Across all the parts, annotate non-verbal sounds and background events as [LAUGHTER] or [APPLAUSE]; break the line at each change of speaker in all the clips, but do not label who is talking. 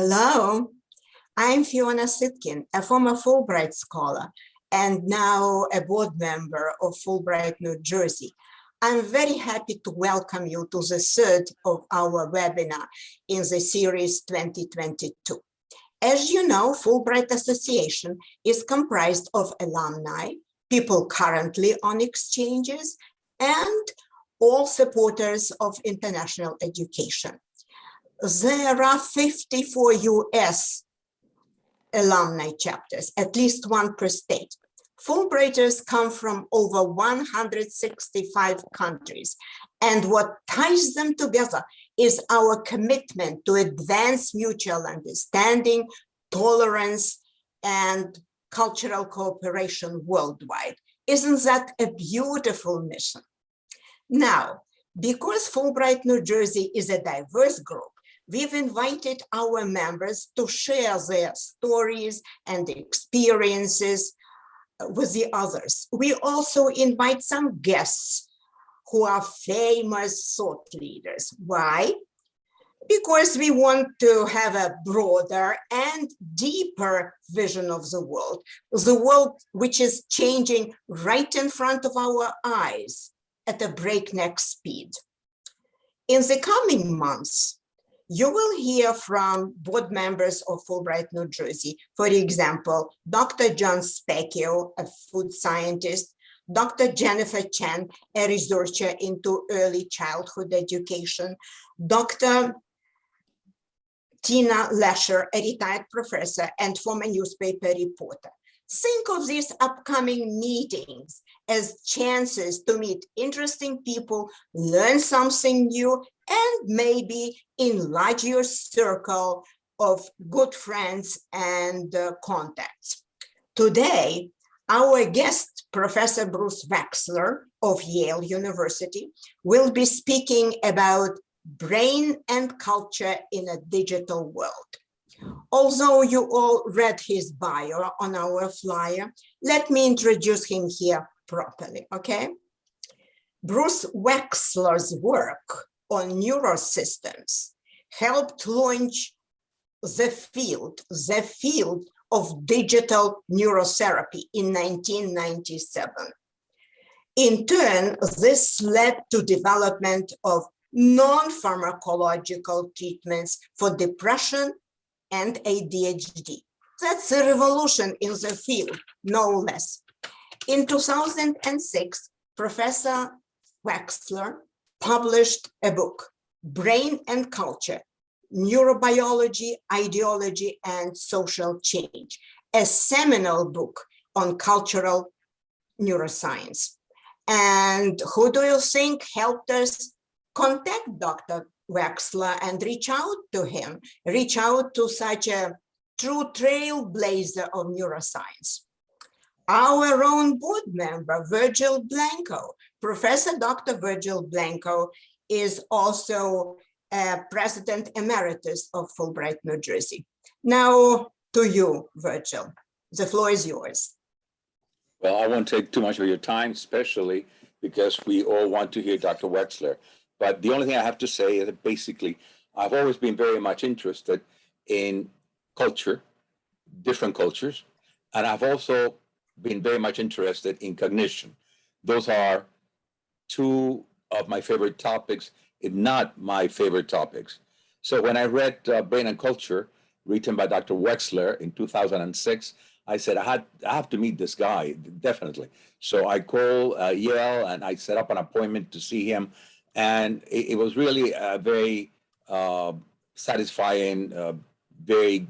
Hello, I'm Fiona Sitkin, a former Fulbright scholar and now a board member of Fulbright, New Jersey. I'm very happy to welcome you to the third of our webinar in the series 2022. As you know, Fulbright Association is comprised of alumni, people currently on exchanges, and all supporters of international education. There are 54 US alumni chapters, at least one per state. Fulbrighters come from over 165 countries, and what ties them together is our commitment to advance mutual understanding, tolerance, and cultural cooperation worldwide. Isn't that a beautiful mission? Now, because Fulbright New Jersey is a diverse group, we've invited our members to share their stories and experiences uh, with the others. We also invite some guests who are famous thought leaders. Why? Because we want to have a broader and deeper vision of the world, the world which is changing right in front of our eyes at a breakneck speed. In the coming months, you will hear from board members of Fulbright, New Jersey. For example, Dr. John Specchio, a food scientist, Dr. Jennifer Chen, a researcher into early childhood education, Dr. Tina Lesher, a retired professor and former newspaper reporter. Think of these upcoming meetings as chances to meet interesting people, learn something new, and maybe enlarge your circle of good friends and uh, contacts. Today, our guest, Professor Bruce Wexler of Yale University, will be speaking about brain and culture in a digital world. Although you all read his bio on our flyer, let me introduce him here properly, okay? Bruce Wexler's work on neurosystems helped launch the field, the field of digital neurotherapy in 1997. In turn, this led to development of non-pharmacological treatments for depression and ADHD. That's a revolution in the field, no less. In 2006, Professor Wexler published a book, Brain and Culture, Neurobiology, Ideology, and Social Change, a seminal book on cultural neuroscience. And who do you think helped us contact Dr. Wexler and reach out to him, reach out to such a true trailblazer of neuroscience? Our own board member, Virgil Blanco, Professor Dr. Virgil Blanco is also President Emeritus of Fulbright, New Jersey. Now to you, Virgil. The floor is yours.
Well, I won't take too much of your time, especially because we all want to hear Dr. Wexler. But the only thing I have to say is that basically, I've always been very much interested in culture, different cultures, and I've also been very much interested in cognition. Those are two of my favorite topics, if not my favorite topics. So when I read uh, Brain and Culture, written by Dr. Wexler in 2006, I said, I, had, I have to meet this guy, definitely. So I called uh, Yale and I set up an appointment to see him. And it, it was really a very uh, satisfying, uh, very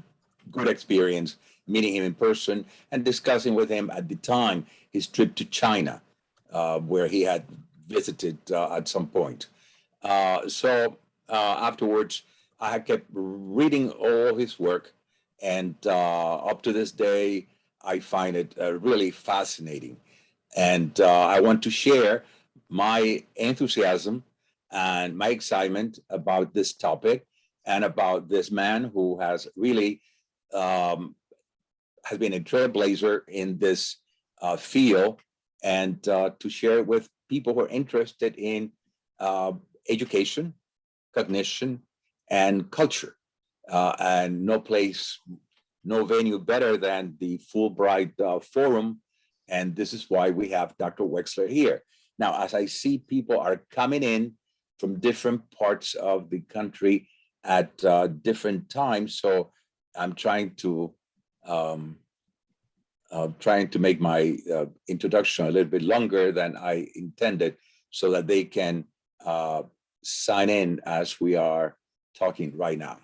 good experience meeting him in person and discussing with him at the time his trip to China, uh, where he had visited uh, at some point. Uh, so uh, afterwards, I kept reading all his work, and up to this day, I find it really fascinating. And I want to share my enthusiasm and my excitement about this topic and about this man who has really um, has been a trailblazer in this uh, field and uh, to share it with people who are interested in uh, education, cognition, and culture. Uh, and no place, no venue better than the Fulbright uh, Forum. And this is why we have Dr. Wexler here. Now, as I see people are coming in from different parts of the country at uh, different times, so I'm trying to um, uh, trying to make my uh, introduction a little bit longer than I intended so that they can uh, sign in as we are talking right now.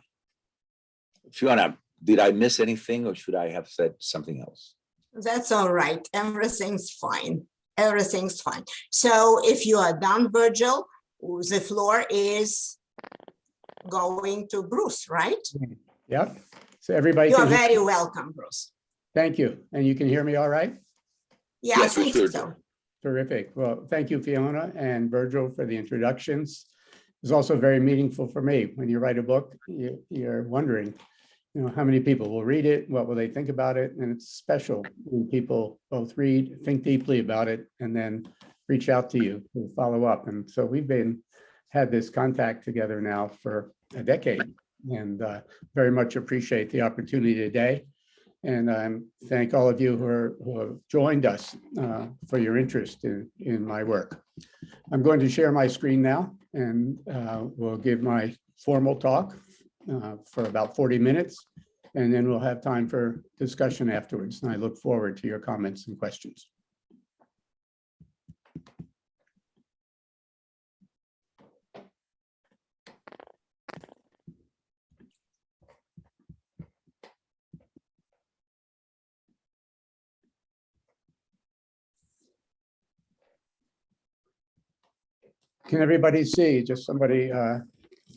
Fiona, did I miss anything or should I have said something else?
That's all right. Everything's fine. Everything's fine. So if you are done, Virgil, the floor is going to Bruce, right?
Yep. So everybody,
You are very welcome, Bruce.
thank you. And you can hear me all right?
Yeah, I
Yes, we
think
should.
so.
Terrific. Well, thank you, Fiona and Virgil for the introductions. It's also very meaningful for me. When you write a book, you, you're wondering, you know, how many people will read it? What will they think about it? And it's special when people both read, think deeply about it, and then reach out to you to follow up. And so we've been, had this contact together now for a decade and uh, very much appreciate the opportunity today. And I um, thank all of you who are, who have joined us uh, for your interest in, in my work. I'm going to share my screen now and uh, we'll give my formal talk uh, for about 40 minutes. And then we'll have time for discussion afterwards. And I look forward to your comments and questions. Can everybody see? Just somebody, uh,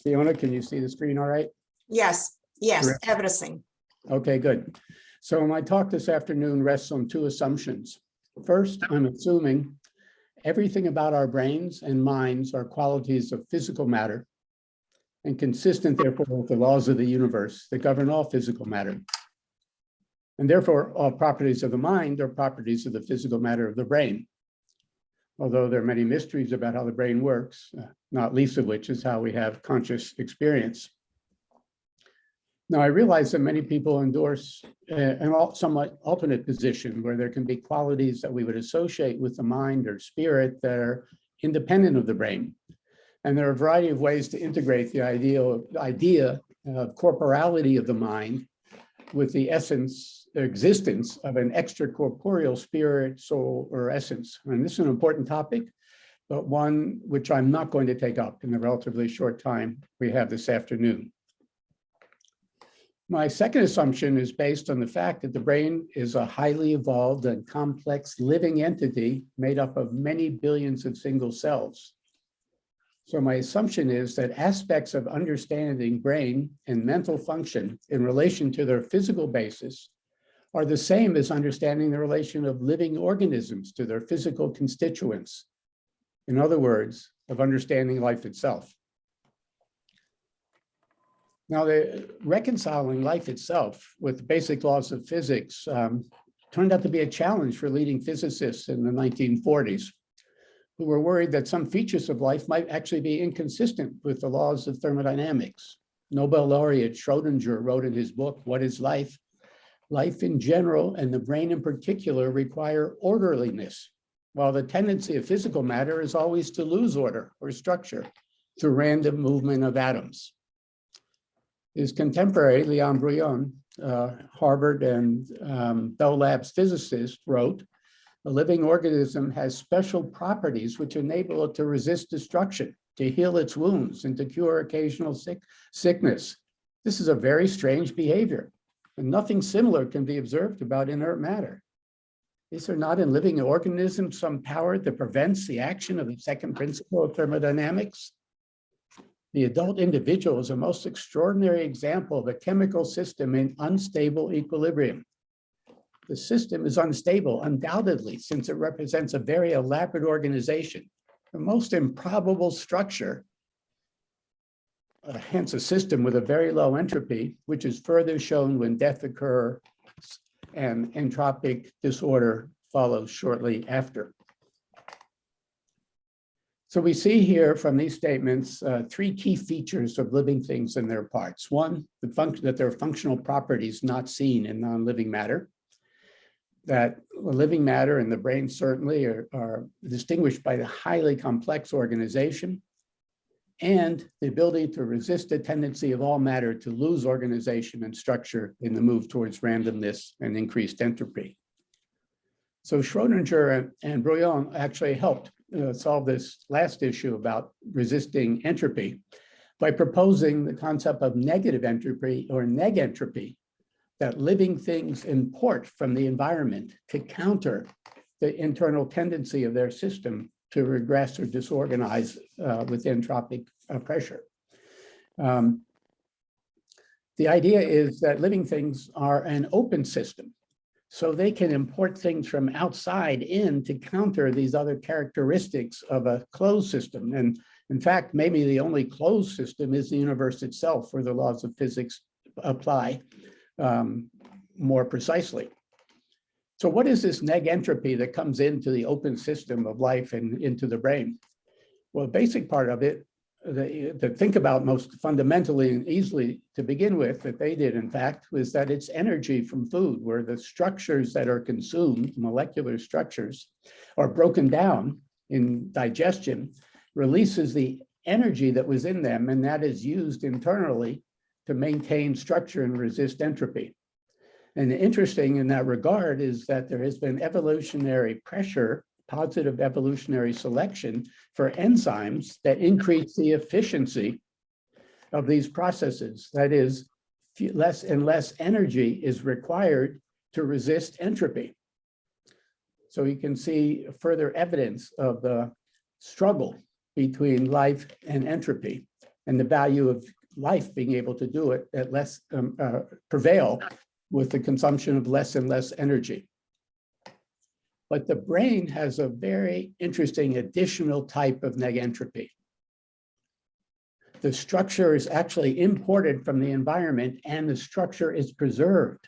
Fiona, can you see the screen all right?
Yes, yes,
Correct.
everything.
Okay, good. So my talk this afternoon rests on two assumptions. First, I'm assuming everything about our brains and minds are qualities of physical matter and consistent therefore with the laws of the universe that govern all physical matter. And therefore, all properties of the mind are properties of the physical matter of the brain. Although there are many mysteries about how the brain works, uh, not least of which is how we have conscious experience. Now, I realize that many people endorse uh, an al- somewhat alternate position where there can be qualities that we would associate with the mind or spirit that are independent of the brain. And there are a variety of ways to integrate the ideal idea of corporality of the mind with the essence, existence of an extracorporeal spirit, soul, or essence. And this is an important topic, but one which I'm not going to take up in the relatively short time we have this afternoon. My second assumption is based on the fact that the brain is a highly evolved and complex living entity made up of many billions of single cells. So my assumption is that aspects of understanding brain and mental function in relation to their physical basis are the same as understanding the relation of living organisms to their physical constituents. In other words, of understanding life itself. Now, the reconciling life itself with the basic laws of physics um, turned out to be a challenge for leading physicists in the 1940s, who were worried that some features of life might actually be inconsistent with the laws of thermodynamics. Nobel laureate Schrodinger wrote in his book, What is Life? Life in general and the brain in particular require orderliness, while the tendency of physical matter is always to lose order or structure through random movement of atoms. His contemporary, Leon Brillouin, uh, Harvard and um, Bell Labs physicist, wrote, a living organism has special properties which enable it to resist destruction, to heal its wounds, and to cure occasional sick, sickness. This is a very strange behavior, and nothing similar can be observed about inert matter. Is there not in living organisms some power that prevents the action of the second principle of thermodynamics? The adult individual is a most extraordinary example of a chemical system in unstable equilibrium. The system is unstable undoubtedly since it represents a very elaborate organization, the most improbable structure, uh, hence a system with a very low entropy, which is further shown when death occurs and entropic disorder follows shortly after. So we see here from these statements, uh, three key features of living things and their parts. One, the function that there are functional properties not seen in non-living matter. That living matter and the brain certainly are, are distinguished by the highly complex organization and the ability to resist the tendency of all matter to lose organization and structure in the move towards randomness and increased entropy. So Schrodinger and- and Brillouin actually helped uh, solve this last issue about resisting entropy by proposing the concept of negative entropy or negentropy, that living things import from the environment to counter the internal tendency of their system to regress or disorganize uh, with entropic uh, pressure. Um, The idea is that living things are an open system. So they can import things from outside in to counter these other characteristics of a closed system. And in fact, maybe the only closed system is the universe itself where the laws of physics apply um, more precisely. So what is this neg entropy that comes into the open system of life and into the brain? Well, the basic part of it the, to think about most fundamentally and easily to begin with that they did in fact was that it's energy from food where the structures that are consumed molecular structures are broken down in digestion releases the energy that was in them and that is used internally to maintain structure and resist entropy and interesting in that regard is that there has been evolutionary pressure positive evolutionary selection for enzymes that increase the efficiency of these processes. That is, less and less energy is required to resist entropy. So you can see further evidence of the struggle between life and entropy and the value of life being able to do it at less um, uh, prevail with the consumption of less and less energy. But the brain has a very interesting additional type of negentropy. The structure is actually imported from the environment and the structure is preserved,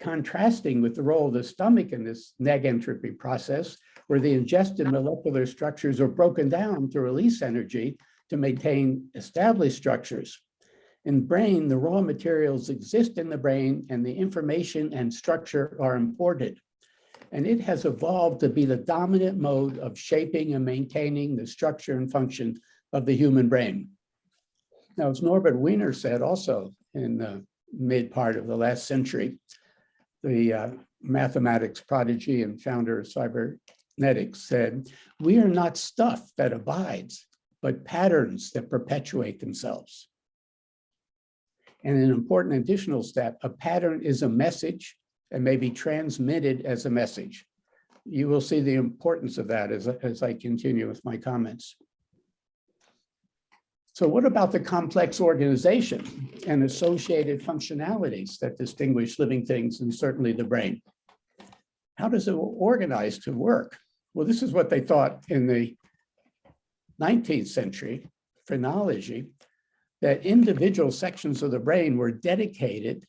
contrasting with the role of the stomach in this negentropy process, where the ingested molecular structures are broken down to release energy to maintain established structures. In brain, the raw materials exist in the brain and the information and structure are imported and it has evolved to be the dominant mode of shaping and maintaining the structure and function of the human brain. Now, as Norbert Wiener said also in the mid part of the last century, the uh, mathematics prodigy and founder of cybernetics said, we are not stuff that abides, but patterns that perpetuate themselves. And an important additional step, a pattern is a message and may be transmitted as a message. You will see the importance of that as, as I continue with my comments. So what about the complex organization and associated functionalities that distinguish living things and certainly the brain? How does it organize to work? Well, this is what they thought in the 19th century phrenology, that individual sections of the brain were dedicated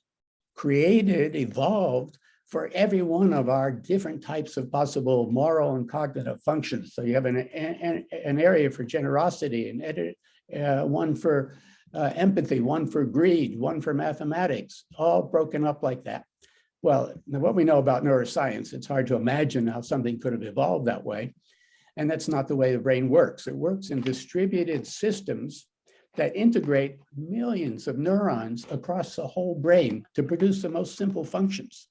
created, evolved for every one of our different types of possible moral and cognitive functions. So you have an, an, an area for generosity, and uh, one for uh, empathy, one for greed, one for mathematics, all broken up like that. Well, what we know about neuroscience, it's hard to imagine how something could have evolved that way. And that's not the way the brain works. It works in distributed systems that integrate millions of neurons across the whole brain to produce the most simple functions.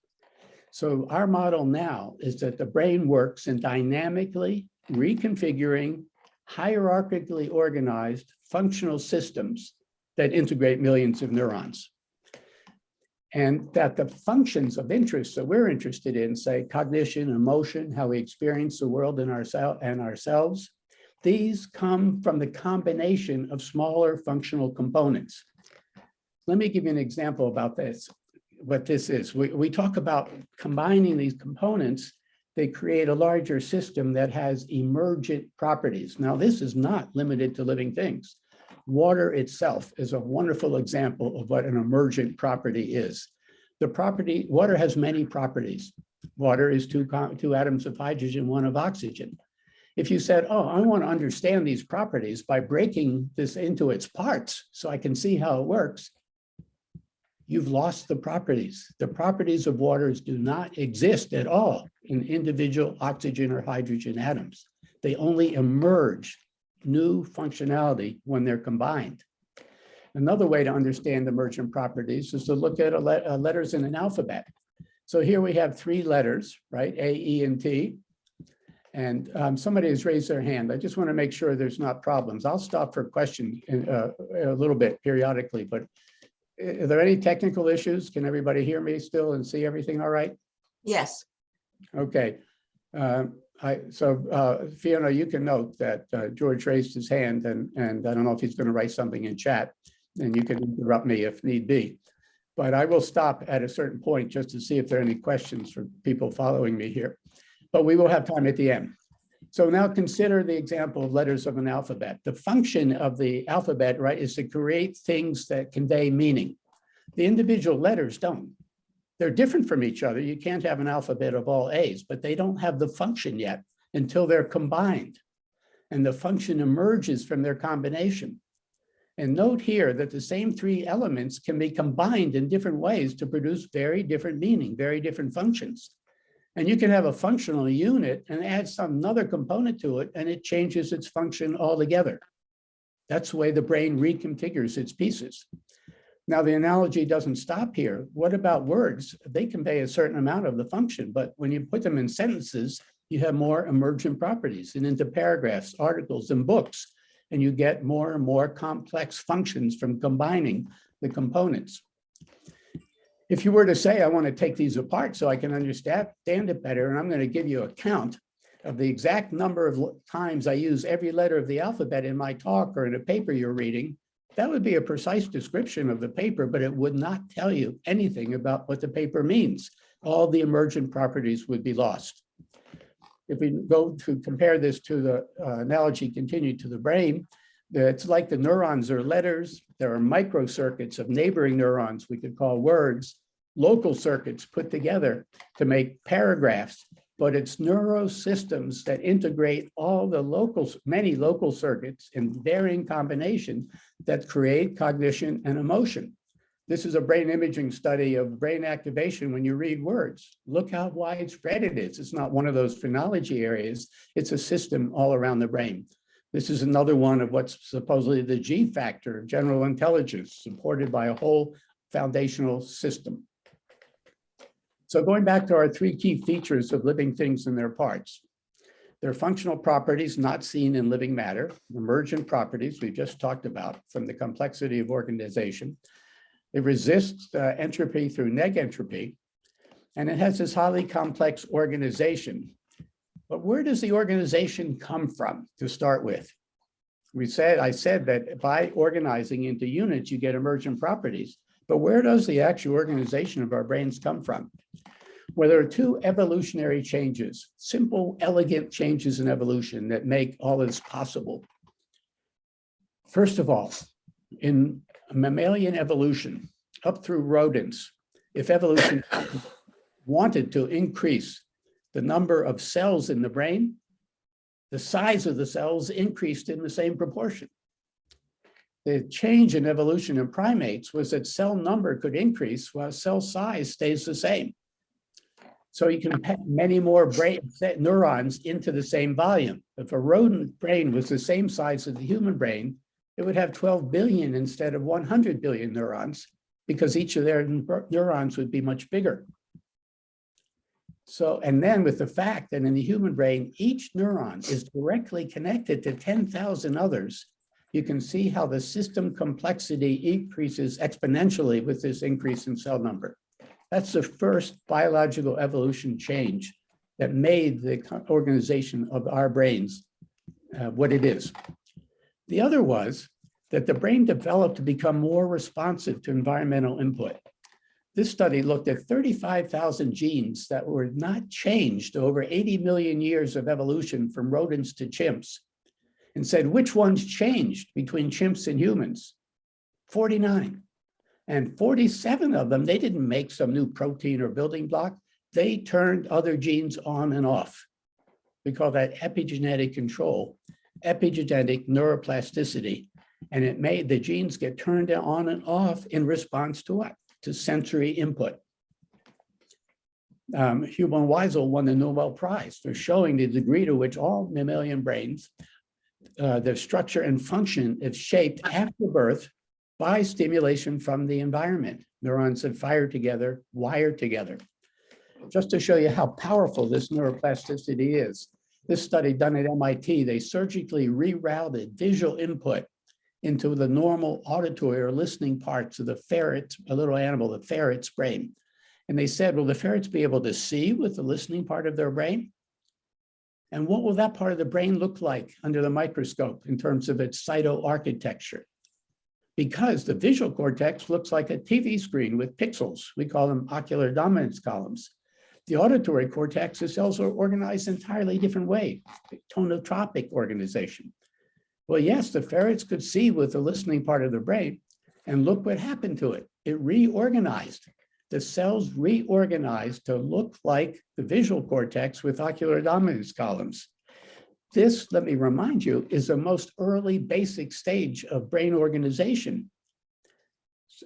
So our model now is that the brain works in dynamically reconfiguring, hierarchically organized functional systems that integrate millions of neurons. And that the functions of interest that we're interested in, say cognition, emotion, how we experience the world and, ourselves and ourselves, these come from the combination of smaller functional components. Let me give you an example about this, what this is. We, we talk about combining these components, they create a larger system that has emergent properties. Now, this is not limited to living things. Water itself is a wonderful example of what an emergent property is. The property, water has many properties. Water is two, two atoms of hydrogen, one of oxygen. If you said, oh, I want to understand these properties by breaking this into its parts so I can see how it works, you've lost the properties. The properties of waters do not exist at all in individual oxygen or hydrogen atoms. They only emerge new functionality when they're combined. Another way to understand emergent properties is to look at uh, letters in an alphabet. So here we have three letters, right? A, E, and T. And um, somebody has raised their hand. I just want to make sure there's not problems. I'll stop for questions in, uh, a little bit periodically, but are there any technical issues? Can everybody hear me still and see everything all right?
Yes,
Okay. Um, I, so uh, Fiona, you can note that uh, George raised his hand and, and I don't know if he's going to write something in chat. And you can interrupt me if need be. But I will stop at a certain point just to see if there are any questions for people following me here. But we will have time at the end. So now consider the example of letters of an alphabet. The function of the alphabet, right, is to create things that convey meaning. The individual letters don't. They're different from each other. You can't have an alphabet of all A's, but they don't have the function yet until they're combined. And the function emerges from their combination. And note here that the same three elements can be combined in different ways to produce very different meaning, very different functions. And you can have a functional unit and add some another component to it, and it changes its function altogether. That's the way the brain reconfigures its pieces. Now, the analogy doesn't stop here. What about words? They convey a certain amount of the function, but when you put them in sentences, you have more emergent properties and into paragraphs, articles, and books, and you get more and more complex functions from combining the components. If you were to say, I want to take these apart so I can understand it better, and I'm going to give you a count of the exact number of times I use every letter of the alphabet in my talk or in a paper you're reading, that would be a precise description of the paper, but it would not tell you anything about what the paper means. All the emergent properties would be lost. If we go to compare this to the uh, analogy continued to the brain, it's like the neurons are letters. There are microcircuits of neighboring neurons we could call words, local circuits put together to make paragraphs. But it's neurosystems that integrate all the local, many local circuits in varying combination that create cognition and emotion. This is a brain imaging study of brain activation when you read words. Look how widespread it is. It's not one of those phrenology areas. It's a system all around the brain. This is another one of what's supposedly the G factor of general intelligence, supported by a whole foundational system. So going back to our three key features of living things and their parts. Their functional properties not seen in living matter, emergent properties we've just talked about from the complexity of organization. It resists uh, entropy through negentropy, and it has this highly complex organization. But where does the organization come from to start with? We said, I said that by organizing into units, you get emergent properties. But where does the actual organization of our brains come from? Well, there are two evolutionary changes, simple, elegant changes in evolution that make all this possible. First of all, in mammalian evolution, up through rodents, if evolution [COUGHS] wanted to increase the number of cells in the brain, the size of the cells increased in the same proportion. The change in evolution in primates was that cell number could increase while cell size stays the same. So you can pack many more brain neurons into the same volume. If a rodent brain was the same size as the human brain, it would have 12 billion instead of 100 billion neurons because each of their neurons would be much bigger. So, and then with the fact that in the human brain, each neuron is directly connected to 10,000 others, you can see how the system complexity increases exponentially with this increase in cell number. That's the first biological evolution change that made the organization of our brains uh, what it is. The other was that the brain developed to become more responsive to environmental input. This study looked at 35,000 genes that were not changed over 80 million years of evolution from rodents to chimps and said, which ones changed between chimps and humans? 49. And 47 of them, they didn't make some new protein or building block. They turned other genes on and off. We call that epigenetic control, epigenetic neuroplasticity. And it made the genes get turned on and off in response to what? To sensory input. Um, Hubel and Wiesel won the Nobel Prize for showing the degree to which all mammalian brains, uh, their structure and function is shaped after birth by stimulation from the environment. Neurons that fire together, wire together. Just to show you how powerful this neuroplasticity is. This study done at MIT, they surgically rerouted visual input into the normal auditory or listening parts of the ferret, a little animal, the ferret's brain. And they said, will the ferrets be able to see with the listening part of their brain? And what will that part of the brain look like under the microscope in terms of its cytoarchitecture? Because the visual cortex looks like a TV screen with pixels. We call them ocular dominance columns. The auditory cortex is also organized entirely different way, tonotopic organization. Well, yes, the ferrets could see with the listening part of the brain, and look what happened to it. It reorganized. The cells reorganized to look like the visual cortex with ocular dominance columns. This, let me remind you, is the most early basic stage of brain organization.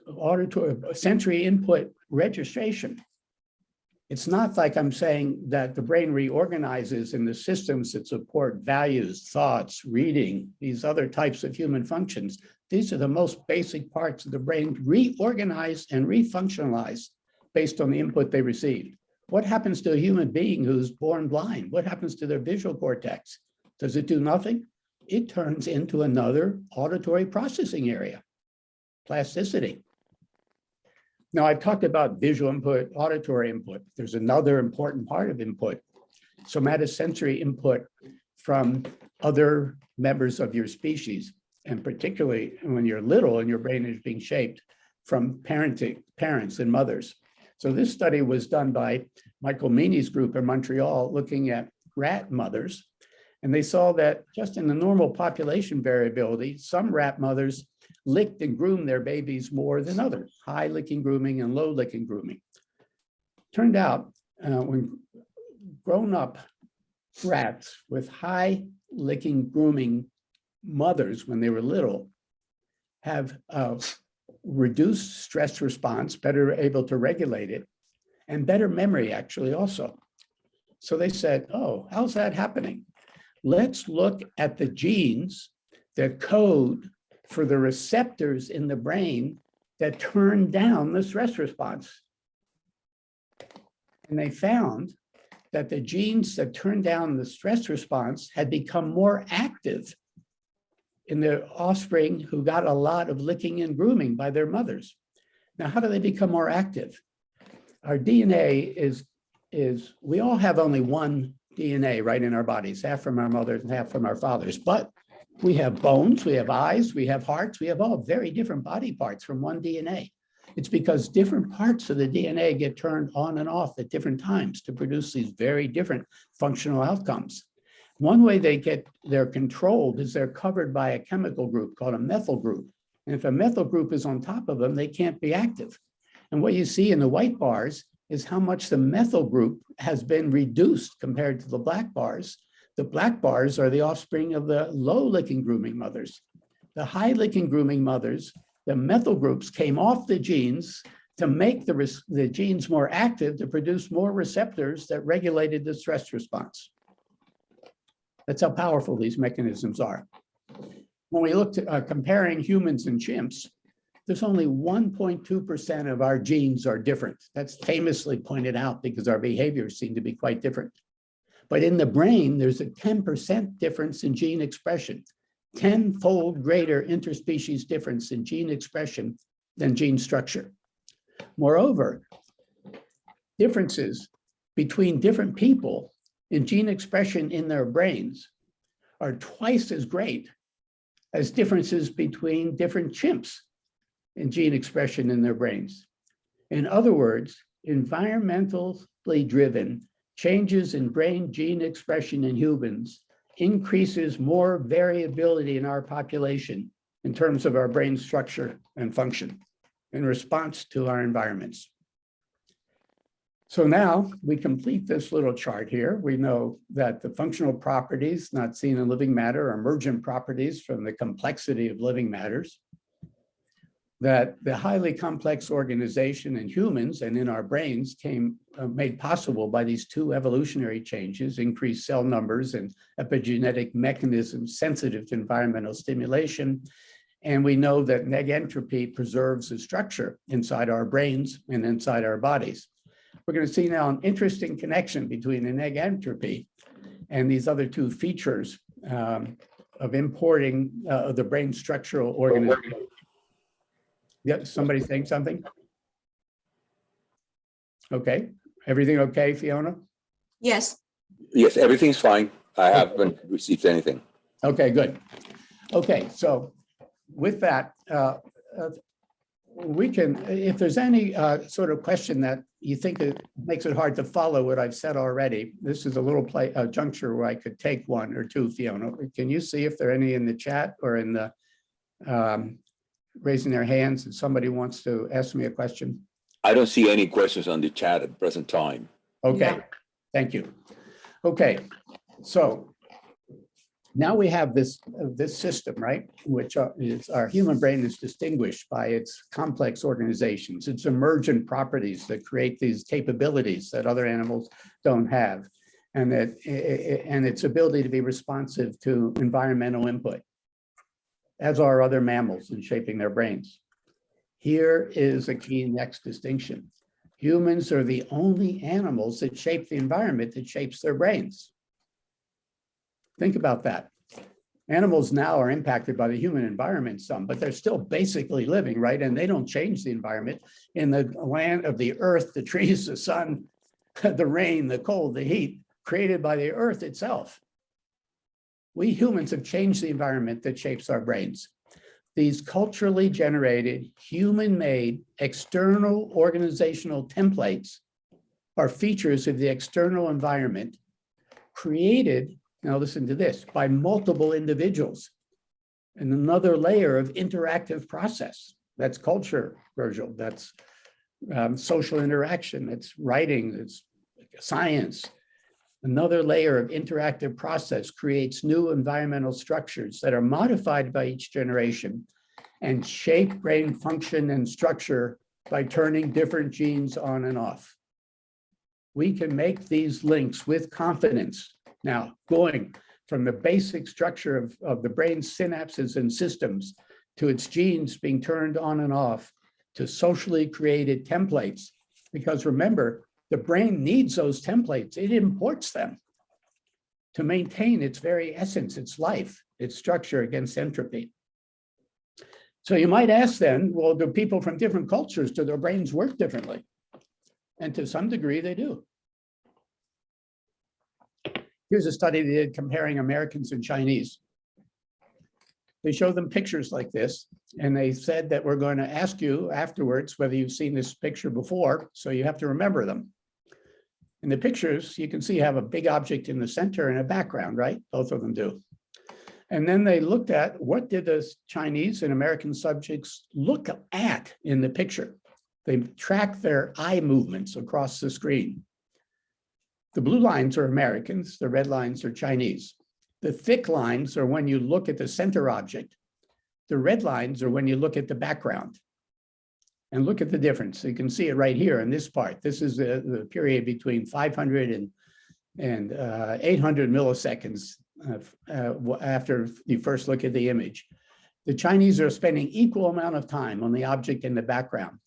Auditory sensory input registration. It's not like I'm saying that the brain reorganizes in the systems that support values, thoughts, reading, these other types of human functions. These are the most basic parts of the brain reorganized and refunctionalized based on the input they received. What happens to a human being who's born blind? What happens to their visual cortex? Does it do nothing? It turns into another auditory processing area, plasticity. Now, I've talked about visual input, auditory input. There's another important part of input, somatosensory input from other members of your species, and particularly when you're little and your brain is being shaped from parenting, parents and mothers. So this study was done by Michael Meaney's group in Montreal, looking at rat mothers. And they saw that just in the normal population variability, some rat mothers licked and groomed their babies more than others, high licking grooming and low licking grooming. Turned out uh, when grown up rats with high licking grooming mothers when they were little have a reduced stress response, better able to regulate it, and better memory actually also. So they said, oh, how's that happening? Let's look at the genes that code for the receptors in the brain that turn down the stress response. And they found that the genes that turn down the stress response had become more active in their offspring who got a lot of licking and grooming by their mothers. Now, how do they become more active? Our DNA is, is we all have only one DNA right in our bodies, half from our mothers and half from our fathers, but we have bones, we have eyes, we have hearts, we have all very different body parts from one DNA. It's because different parts of the DNA get turned on and off at different times to produce these very different functional outcomes. One way they get, they're controlled is they're covered by a chemical group called a methyl group. And if a methyl group is on top of them, they can't be active. And what you see in the white bars is how much the methyl group has been reduced compared to the black bars the black bars are the offspring of the low licking grooming mothers. The high licking grooming mothers, the methyl groups came off the genes to make the, the genes more active to produce more receptors that regulated the stress response. That's how powerful these mechanisms are. When we look at uh, comparing humans and chimps, there's only 1.2% of our genes are different. That's famously pointed out because our behaviors seem to be quite different. But in the brain, there's a 10% difference in gene expression, tenfold greater interspecies difference in gene expression than gene structure. Moreover, differences between different people in gene expression in their brains are twice as great as differences between different chimps in gene expression in their brains. In other words, environmentally driven changes in brain gene expression in humans increases more variability in our population in terms of our brain structure and function in response to our environments. So now we complete this little chart here. We know that the functional properties not seen in living matter are emergent properties from the complexity of living matters. That the highly complex organization in humans and in our brains came uh, made possible by these two evolutionary changes, increased cell numbers and epigenetic mechanisms sensitive to environmental stimulation. And we know that negentropy preserves the structure inside our brains and inside our bodies. We're going to see now an interesting connection between the negentropy and these other two features um, of importing uh, the brain structural organism. Yep, somebody saying something? Okay, everything okay, Fiona?
Yes,
Yes, everything's fine. I haven't received anything.
Okay, good. Okay, so with that, uh, uh, we can, if there's any uh, sort of question that you think it makes it hard to follow what I've said already, this is a little play, a juncture where I could take one or two, Fiona. Can you see if there are any in the chat or in the um, raising their hands and somebody wants to ask me a question?
I don't see any questions on the chat at present time.
Okay,
Yeah.
thank you. Okay, so now we have this, uh, this system, right? Which are- is, our human brain is distinguished by its complex organizations, its emergent properties that create these capabilities that other animals don't have. And that, and its ability to be responsive to environmental input, as are other mammals in shaping their brains. Here is a key next distinction. Humans are the only animals that shape the environment that shapes their brains. Think about that. Animals now are impacted by the human environment some, but they're still basically living, right? And they don't change the environment in the land of the earth, the trees, the sun, [LAUGHS] the rain, the cold, the heat, created by the earth itself. We humans have changed the environment that shapes our brains these culturally generated, human-made, external organizational templates are features of the external environment created, now listen to this, by multiple individuals. And another layer of interactive process. That's culture, Virgil. That's um, social interaction. It's writing. It's science. Another layer of interactive process creates new environmental structures that are modified by each generation and shape brain function and structure by turning different genes on and off. We can make these links with confidence. Now, going from the basic structure of, of the brain's synapses and systems to its genes being turned on and off to socially created templates. Because remember, the brain needs those templates. It imports them to maintain its very essence, its life, its structure against entropy. So you might ask then, well, do people from different cultures, do their brains work differently? And to some degree, they do. Here's a study they did comparing Americans and Chinese. They show them pictures like this, and they said that we're going to ask you afterwards whether you've seen this picture before, so you have to remember them. In the pictures, you can see have a big object in the center and a background, right? Both of them do. And then they looked at what did the Chinese and American subjects look at in the picture. They tracked their eye movements across the screen. The blue lines are Americans, the red lines are Chinese. The thick lines are when you look at the center object. The red lines are when you look at the background. And look at the difference. You can see it right here in this part. This is the, the period between 500 and, and uh, 800 milliseconds uh, uh, after you first look at the image. The Chinese are spending equal amount of time on the object in the background.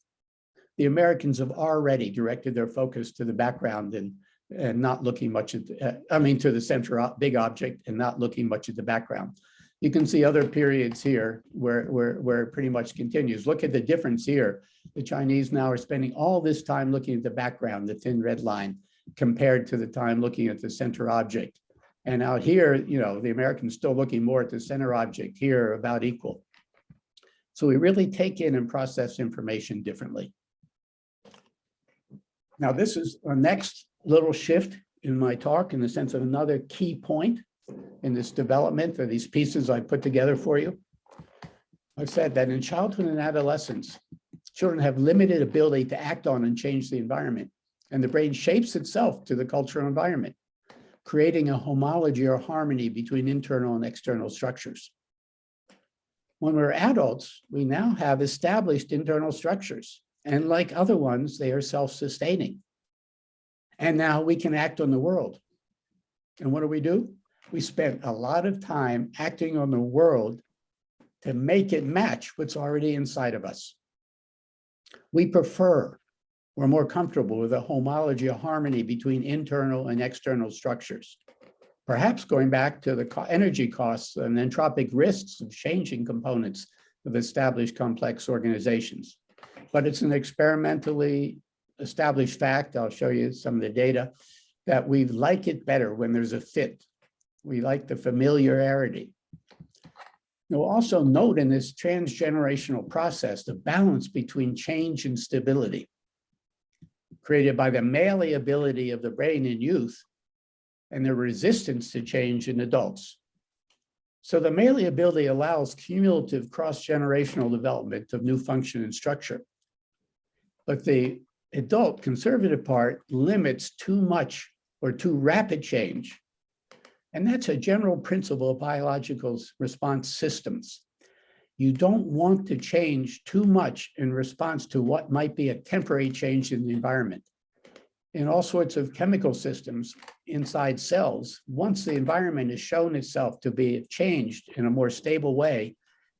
The Americans have already directed their focus to the background and, and not looking much at, the, uh, I mean, to the center big object and not looking much at the background. You can see other periods here where, where, where it pretty much continues. Look at the difference here. The Chinese now are spending all this time looking at the background, the thin red line, compared to the time looking at the center object. And out here, you know, the Americans still looking more at the center object here about equal. So we really take in and process information differently. Now, this is our next little shift in my talk in the sense of another key point in this development of these pieces I put together for you. I've said that in childhood and adolescence, children have limited ability to act on and change the environment. And the brain shapes itself to the cultural environment, creating a homology or harmony between internal and external structures. When we're adults, we now have established internal structures. And like other ones, they are self-sustaining. And now we can act on the world. And what do we do? We spent a lot of time acting on the world to make it match what's already inside of us. We prefer, we're more comfortable with a homology, a harmony between internal and external structures. Perhaps going back to the energy costs and entropic risks of changing components of established complex organizations. But it's an experimentally established fact, I'll show you some of the data, that we like it better when there's a fit. We like the familiarity. You'll also note in this transgenerational process, the balance between change and stability created by the malleability of the brain in youth and the resistance to change in adults. So the malleability allows cumulative cross-generational development of new function and structure. But the adult conservative part limits too much or too rapid change. And that's a general principle of biological response systems. You don't want to change too much in response to what might be a temporary change in the environment. In all sorts of chemical systems inside cells, once the environment has shown itself to be changed in a more stable way,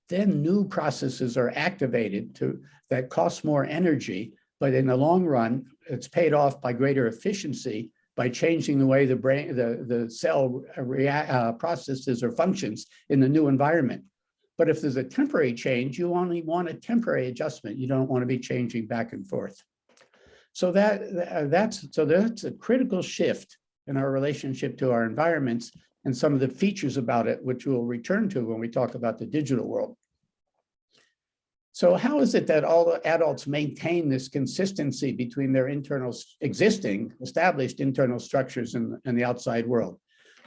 then new processes are activated to that cost more energy, but in the long run, it's paid off by greater efficiency by changing the way the brain, the, the cell uh, processes or functions in the new environment. But if there's a temporary change, you only want a temporary adjustment. You don't want to be changing back and forth. So that that's so that's a critical shift in our relationship to our environments and some of the features about it, which we'll return to when we talk about the digital world. So how is it that all adults maintain this consistency between their internal existing established internal structures and, and the outside world?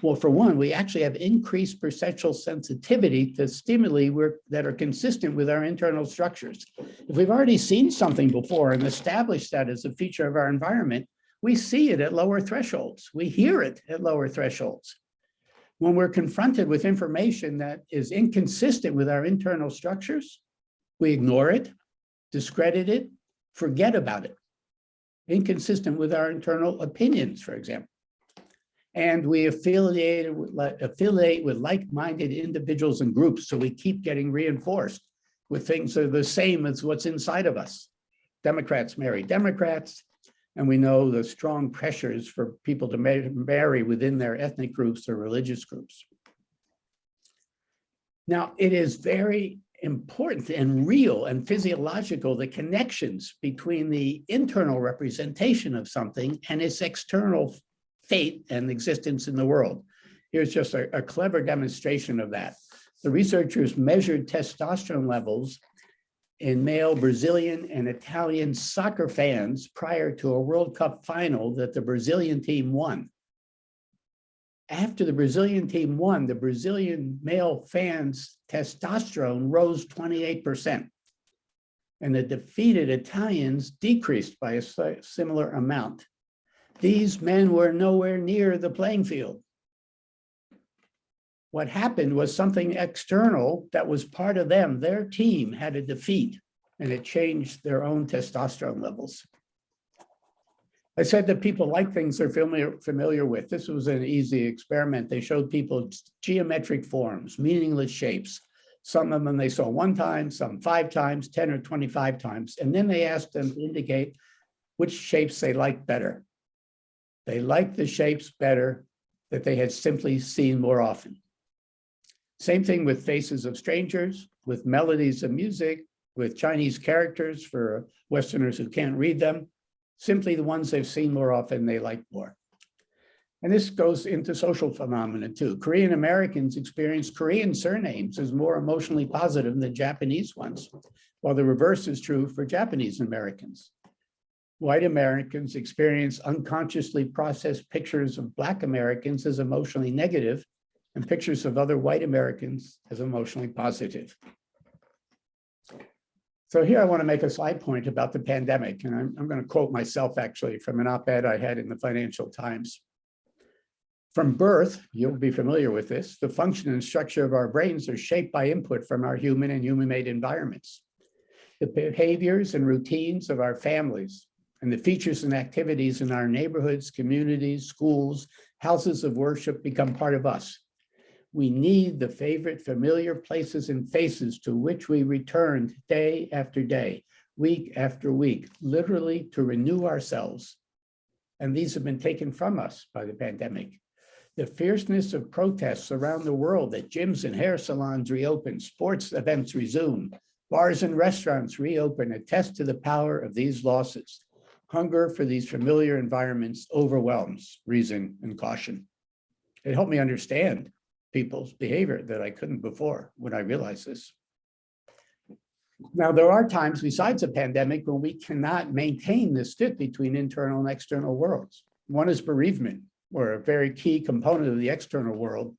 Well, for one, we actually have increased perceptual sensitivity to stimuli that are consistent with our internal structures. If we've already seen something before and established that as a feature of our environment, we see it at lower thresholds. We hear it at lower thresholds. When we're confronted with information that is inconsistent with our internal structures, we ignore it, discredit it, forget about it. Inconsistent with our internal opinions, for example. And we affiliate with, like-minded individuals and groups, so we keep getting reinforced with things that are the same as what's inside of us. Democrats marry Democrats, and we know the strong pressures for people to marry within their ethnic groups or religious groups. Now, it is very important and real and physiological, the connections between the internal representation of something and its external fate and existence in the world. Here's just a, a clever demonstration of that. The researchers measured testosterone levels in male Brazilian and Italian soccer fans prior to a World Cup final that the Brazilian team won. After the Brazilian team won, the Brazilian male fans' testosterone rose 28%. And the defeated Italians decreased by a similar amount. These men were nowhere near the playing field. What happened was something external that was part of them. Their team had a defeat and it changed their own testosterone levels. I said that people like things they're familiar, familiar with. This was an easy experiment. They showed people geometric forms, meaningless shapes. Some of them they saw one time, some five times, 10 or 25 times. And then they asked them to indicate which shapes they liked better. They liked the shapes better that they had simply seen more often. Same thing with faces of strangers, with melodies of music, with Chinese characters for Westerners who can't read them, simply the ones they've seen more often they like more. And this goes into social phenomena too. Korean Americans experience Korean surnames as more emotionally positive than Japanese ones, while the reverse is true for Japanese Americans. White Americans experience unconsciously processed pictures of Black Americans as emotionally negative and pictures of other white Americans as emotionally positive. So here I want to make a side point about the pandemic, and I'm, I'm going to quote myself actually from an op-ed I had in the Financial Times. From birth, you'll be familiar with this, the function and structure of our brains are shaped by input from our human and human-made environments. The behaviors and routines of our families and the features and activities in our neighborhoods, communities, schools, houses of worship become part of us. We need the favorite familiar places and faces to which we returned day after day, week after week, literally to renew ourselves. And these have been taken from us by the pandemic. The fierceness of protests around the world that gyms and hair salons reopen, sports events resume, bars and restaurants reopen attest to the power of these losses. Hunger for these familiar environments overwhelms reason and caution. It helped me understand people's behavior that I couldn't before when I realized this. Now, there are times besides a pandemic when we cannot maintain this fit between internal and external worlds. One is bereavement, where a very key component of the external world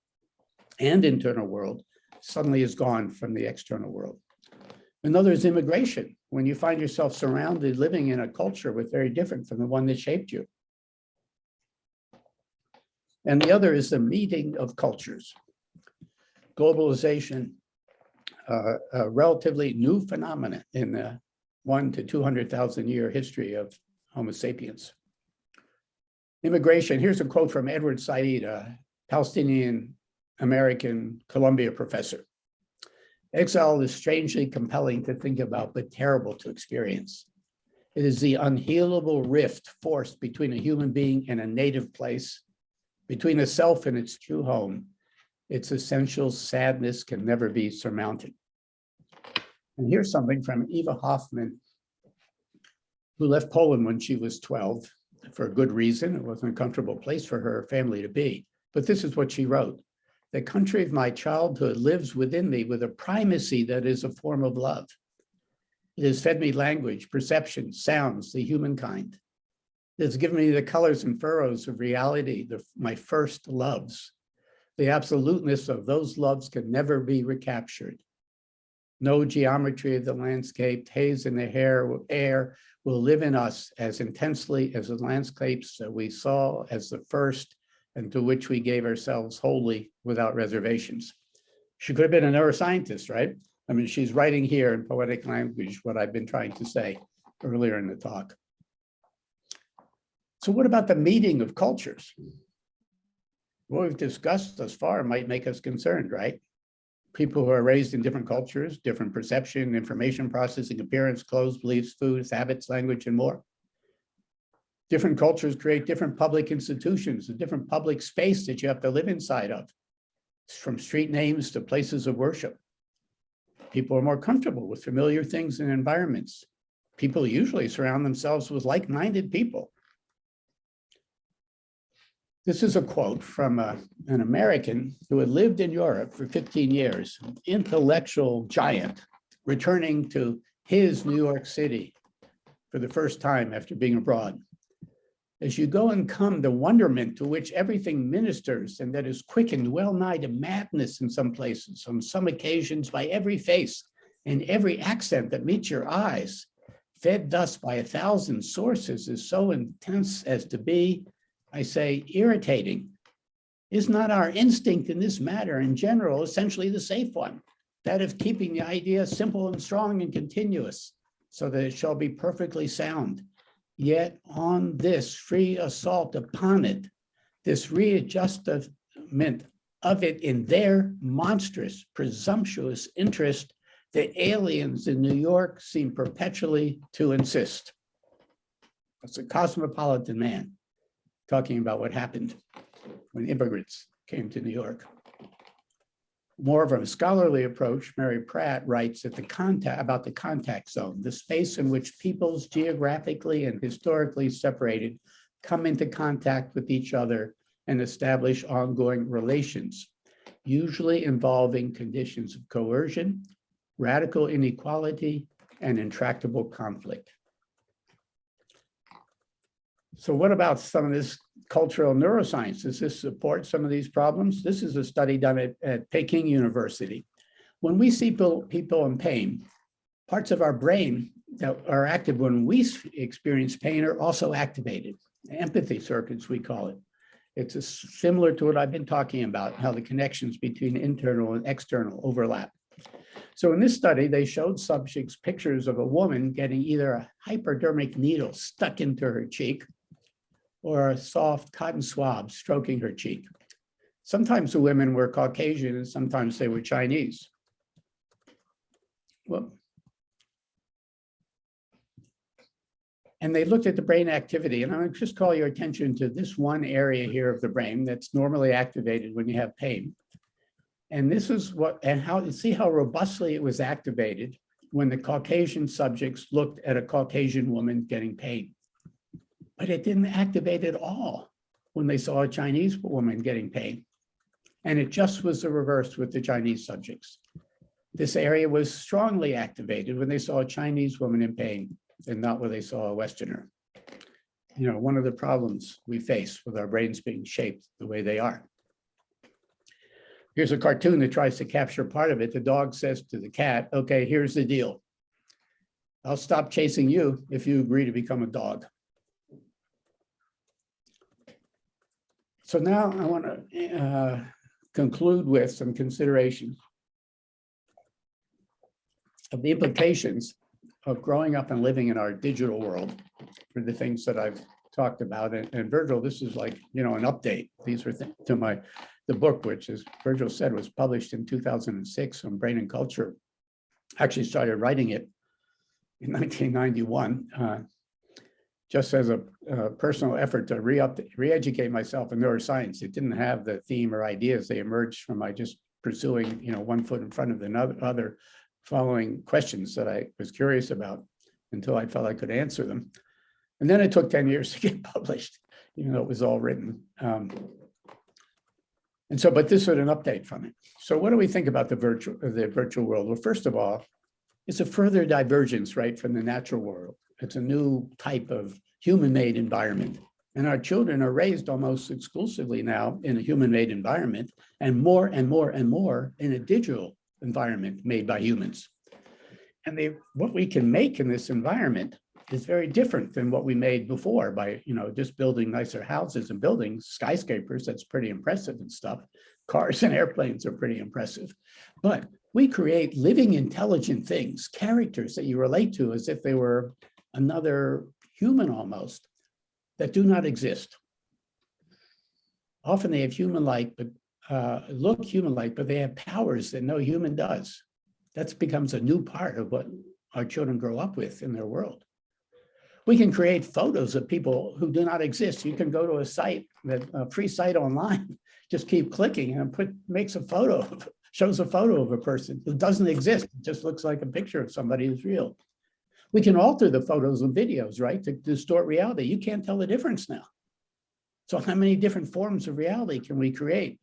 and internal world suddenly is gone from the external world. Another is immigration, when you find yourself surrounded, living in a culture with very different from the one that shaped you. And the other is the meeting of cultures. Globalization, uh, a relatively new phenomenon in the one to 200,000 year history of Homo sapiens. Immigration, here's a quote from Edward Said, a Palestinian American Columbia professor. Exile is strangely compelling to think about, but terrible to experience. It is the unhealable rift forced between a human being and a native place, between a self and its true home. Its essential sadness can never be surmounted. And here's something from Eva Hoffman, who left Poland when she was 12 for a good reason. It wasn't a comfortable place for her family to be. But this is what she wrote. The country of my childhood lives within me with a primacy that is a form of love. It has fed me language, perception, sounds, the humankind. It has given me the colors and furrows of reality, the, my first loves. The absoluteness of those loves can never be recaptured. No geometry of the landscape, haze in the hair, air will live in us as intensely as the landscapes that we saw as the first and to which we gave ourselves wholly without reservations. She could have been a neuroscientist, right? I mean, she's writing here in poetic language what I've been trying to say earlier in the talk. So what about the meeting of cultures? What we've discussed thus far might make us concerned, right? People who are raised in different cultures, different perception, information processing, appearance, clothes, beliefs, foods, habits, language, and more. Different cultures create different public institutions, a different public space that you have to live inside of, from street names to places of worship. People are more comfortable with familiar things and environments. People usually surround themselves with like-minded people. This is a quote from a, an American who had lived in Europe for 15 years, intellectual giant, returning to his New York City for the first time after being abroad. As you go and come, the wonderment to which everything ministers and that is quickened well nigh to madness in some places, on some occasions by every face and every accent that meets your eyes, fed thus by a thousand sources is so intense as to be I say irritating, is not our instinct in this matter in general essentially the safe one, that of keeping the idea simple and strong and continuous so that it shall be perfectly sound. Yet on this free assault upon it, this readjustment of it in their monstrous, presumptuous interest, the aliens in New York seem perpetually to insist. That's a cosmopolitan man talking about what happened when immigrants came to New York. More of a scholarly approach, Mary Pratt writes the contact about the contact zone, the space in which peoples geographically and historically separated come into contact with each other and establish ongoing relations, usually involving conditions of coercion, radical inequality, and intractable conflict. So what about some of this cultural neuroscience? Does this support some of these problems? This is a study done at, at Peking University. When we see people, people in pain, parts of our brain that are active when we experience pain are also activated. Empathy circuits, we call it. It's a similar to what I've been talking about, how the connections between internal and external overlap. So in this study, they showed subjects pictures of a woman getting either a hypodermic needle stuck into her cheek or a soft cotton swab stroking her cheek. Sometimes the women were Caucasian and sometimes they were Chinese. Well, and they looked at the brain activity, and I'm gonna just call your attention to this one area here of the brain that's normally activated when you have pain. And this is what, and how, see how robustly it was activated when the Caucasian subjects looked at a Caucasian woman getting pain. But it didn't activate at all when they saw a Chinese woman getting pain. And it just was the reverse with the Chinese subjects. This area was strongly activated when they saw a Chinese woman in pain and not when they saw a Westerner. You know, one of the problems we face with our brains being shaped the way they are. Here's a cartoon that tries to capture part of it. The dog says to the cat, okay, here's the deal. I'll stop chasing you if you agree to become a dog. So now I want to conclude with some considerations of the implications of growing up and living in our digital world for the things that I've talked about. And, and Virgil, this is like, you know, an update. These were th- to my, the book, which as Virgil said, was published in 2006 on brain and culture. Actually started writing it in [LAUGHS] 1991, uh, just as a, personal effort to re-educate myself in neuroscience. It didn't have the theme or ideas. They emerged from my just pursuing, you know, one foot in front of the other, following questions that I was curious about until I felt I could answer them. And then it took 10 years [LAUGHS] to get published, even though it was all written. Um, and so, but this was an update from it. So what do we think about the virtual, the virtual world? Well, first of all, it's a further divergence, right, from the natural world. It's a new type of human-made environment. And our children are raised almost exclusively now in a human-made environment and more and more and more in a digital environment made by humans. And they, what we can make in this environment is very different than what we made before by, you know, just building nicer houses and buildings, skyscrapers, that's pretty impressive and stuff. Cars and airplanes are pretty impressive. But we create living intelligent things, characters that you relate to as if they were another human almost, that do not exist. Often they have human-like, but uh, look human-like, but they have powers that no human does. That becomes a new part of what our children grow up with in their world. We can create photos of people who do not exist. You can go to a site, that a free site online, [LAUGHS] just keep clicking and put makes a photo, shows a photo of a person who doesn't exist. It just looks like a picture of somebody who's real. We can alter the photos and videos, right, to distort reality. You can't tell the difference now. So how many different forms of reality can we create?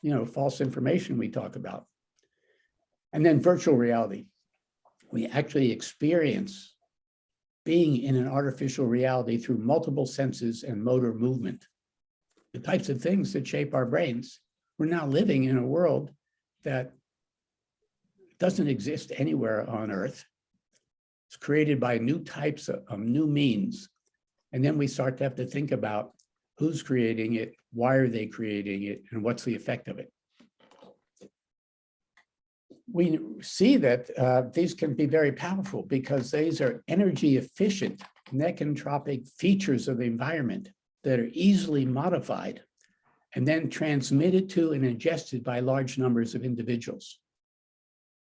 You know, false information we talk about. And then virtual reality. We actually experience being in an artificial reality through multiple senses and motor movement. The types of things that shape our brains. We're now living in a world that doesn't exist anywhere on Earth. It's created by new types of, of new means. And then we start to have to think about who's creating it, why are they creating it, and what's the effect of it. We see that uh, these can be very powerful because these are energy efficient, negentropic features of the environment that are easily modified and then transmitted to and ingested by large numbers of individuals.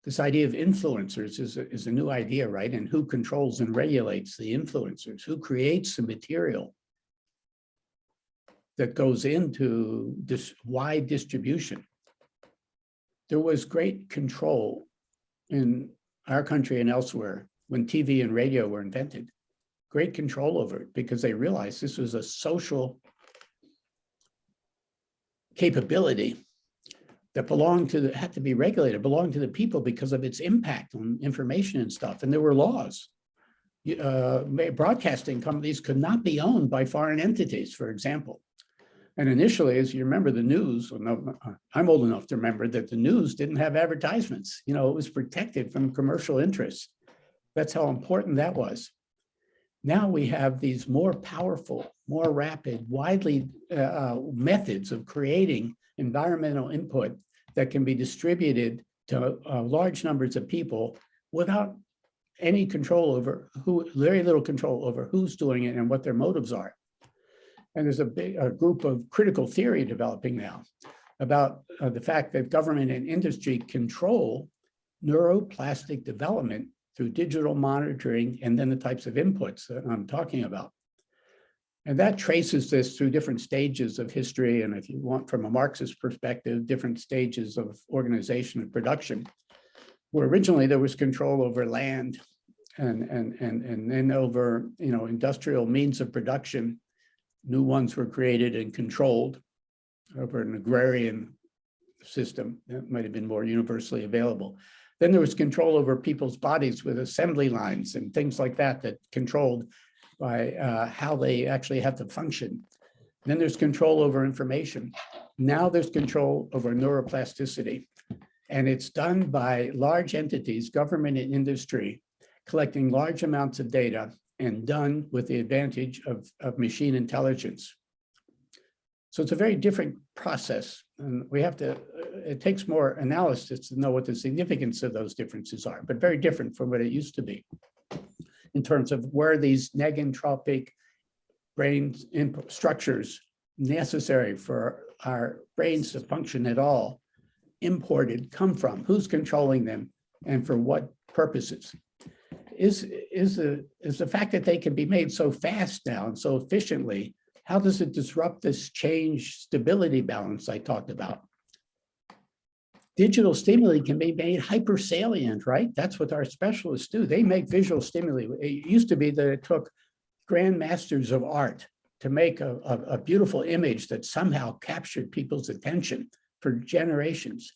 This idea of influencers is a, is a new idea, right? And who controls and regulates the influencers? Who creates the material that goes into this wide distribution? There was great control in our country and elsewhere when TV and radio were invented. Great control over it because they realized this was a social capability that belonged to the, had to be regulated, belonged to the people because of its impact on information and stuff. And there were laws. Uh, broadcasting companies could not be owned by foreign entities, for example. And initially, as you remember, the news, well, no, uh, I'm old enough to remember that the news didn't have advertisements. You know, it was protected from commercial interests. That's how important that was. Now we have these more powerful, more rapid, widely uh, uh, methods of creating environmental input that can be distributed to uh, large numbers of people without any control over who, very little control over who's doing it and what their motives are. And there's a big a group of critical theory developing now about uh, the fact that government and industry control neuroplastic development through digital monitoring and then the types of inputs that I'm talking about. And that traces this through different stages of history. And if you want from a Marxist perspective, different stages of organization and production, where originally there was control over land and, and, and, and then over, you know, industrial means of production, new ones were created and controlled over an agrarian system that might have been more universally available. Then there was control over people's bodies with assembly lines and things like that that controlled by uh, how they actually have to function. Then there's control over information. Now there's control over neuroplasticity. And it's done by large entities, government and industry, collecting large amounts of data and done with the advantage of, of machine intelligence. So it's a very different process. And we have to, it takes more analysis to know what the significance of those differences are, but very different from what it used to be in terms of where these negentropic brain structures necessary for our brains to function at all imported come from, who's controlling them and for what purposes. Is, is, the, is the fact that they can be made so fast now and so efficiently, how does it disrupt this change stability balance I talked about? Digital stimuli can be made hypersalient, right? That's what our specialists do. They make visual stimuli. It used to be that it took grandmasters of art to make a, a, a beautiful image that somehow captured people's attention for generations.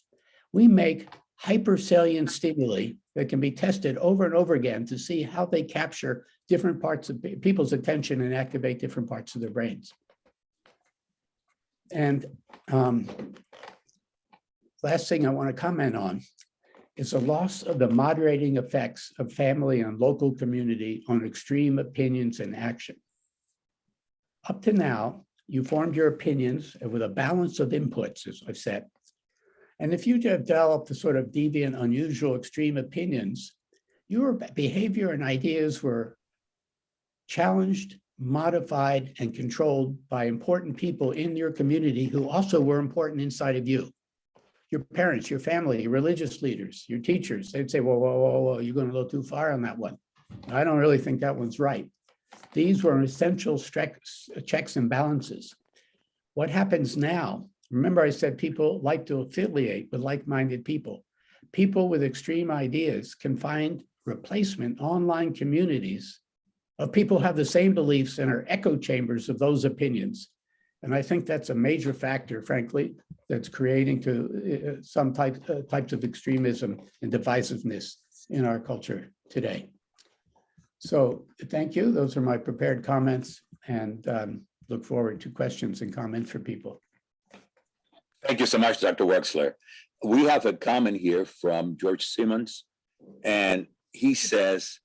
We make hypersalient stimuli that can be tested over and over again to see how they capture different parts of people's attention and activate different parts of their brains. And um, Last thing I want to comment on is the loss of the moderating effects of family and local community on extreme opinions and action. Up to now, you formed your opinions with a balance of inputs, as I've said. And if you developed the sort of deviant, unusual, extreme opinions, your behavior and ideas were challenged, modified, and controlled by important people in your community who also were important inside of you your parents, your family, your religious leaders, your teachers, they'd say, whoa, whoa, whoa, whoa, you're going a little too far on that one. I don't really think that one's right. These were essential checks and balances. What happens now? Remember I said people like to affiliate with like-minded people. People with extreme ideas can find replacement online communities of people who have the same beliefs and are echo chambers of those opinions. And I think that's a major factor, frankly, that's creating to uh, some type, uh, types of extremism and divisiveness in our culture today. So thank you. Those are my prepared comments and um, look forward to questions and comments for people.
Thank you so much, Dr. Wexler. We have a comment here from George Simons, and he says,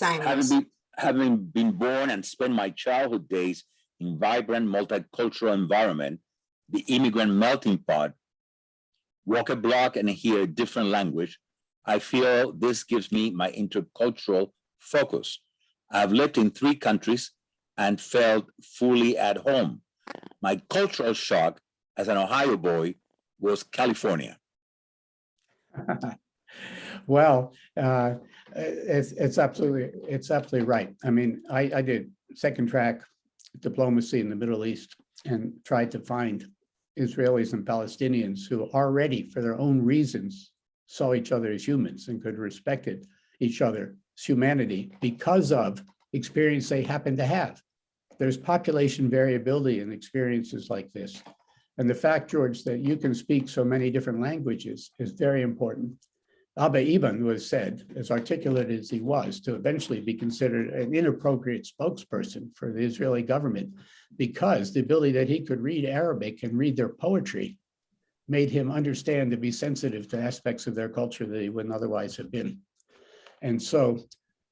having been, having been born and spent my childhood days in vibrant multicultural environment, the immigrant melting pot, walk a block and hear a different language, I feel this gives me my intercultural focus. I've lived in three countries and felt fully at home. My cultural shock as an Ohio boy was California. [LAUGHS]
well, uh, it's, it's absolutely it's absolutely right. I mean, I, I did second track diplomacy in the Middle East and tried to find Israelis and Palestinians who already, for their own reasons, saw each other as humans and could respect each other's humanity because of experience they happen to have. There's population variability in experiences like this. And the fact, George, that you can speak so many different languages is very important. Abba Eban was said, as articulate as he was, to eventually be considered an inappropriate spokesperson for the Israeli government because the ability that he could read Arabic and read their poetry made him understand to be sensitive to aspects of their culture that he wouldn't otherwise have been. And so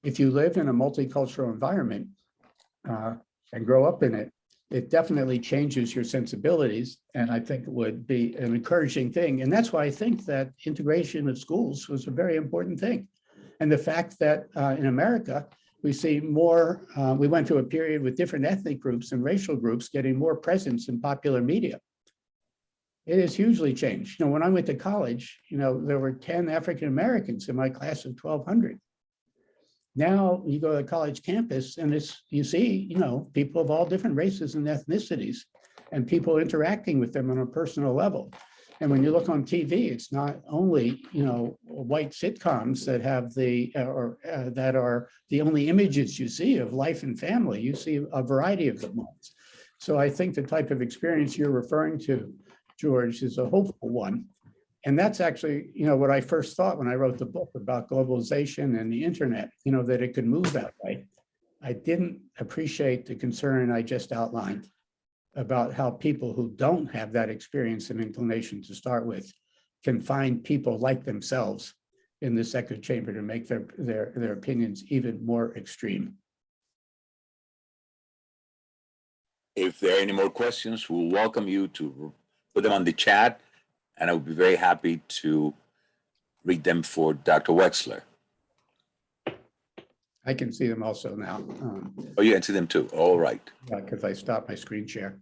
if you live in a multicultural environment uh, and grow up in it, it definitely changes your sensibilities and I think it would be an encouraging thing. And that's why I think that integration of schools was a very important thing. And the fact that uh, in America, we see more, uh, we went through a period with different ethnic groups and racial groups getting more presence in popular media. It has hugely changed. You know, when I went to college, you know, there were 10 African Americans in my class of 1200. Now you go to the college campus and it's, you see, you know, people of all different races and ethnicities and people interacting with them on a personal level. And when you look on TV, it's not only, you know, white sitcoms that have the, uh, or uh, that are the only images you see of life and family. You see a variety of them. So I think the type of experience you're referring to, George, is a hopeful one. And that's actually, you know, what I first thought when I wrote the book about globalization and the internet, you know, that it could move that way. I didn't appreciate the concern I just outlined about how people who don't have that experience and inclination to start with can find people like themselves in this echo chamber to make their, their, their opinions even more extreme.
If there are any more questions, we'll welcome you to put them on the chat and I would be very happy to read them for Dr. Wexler.
I can see them also now, um,
Oh, you can see them too. All right.
because I stopped my screen share.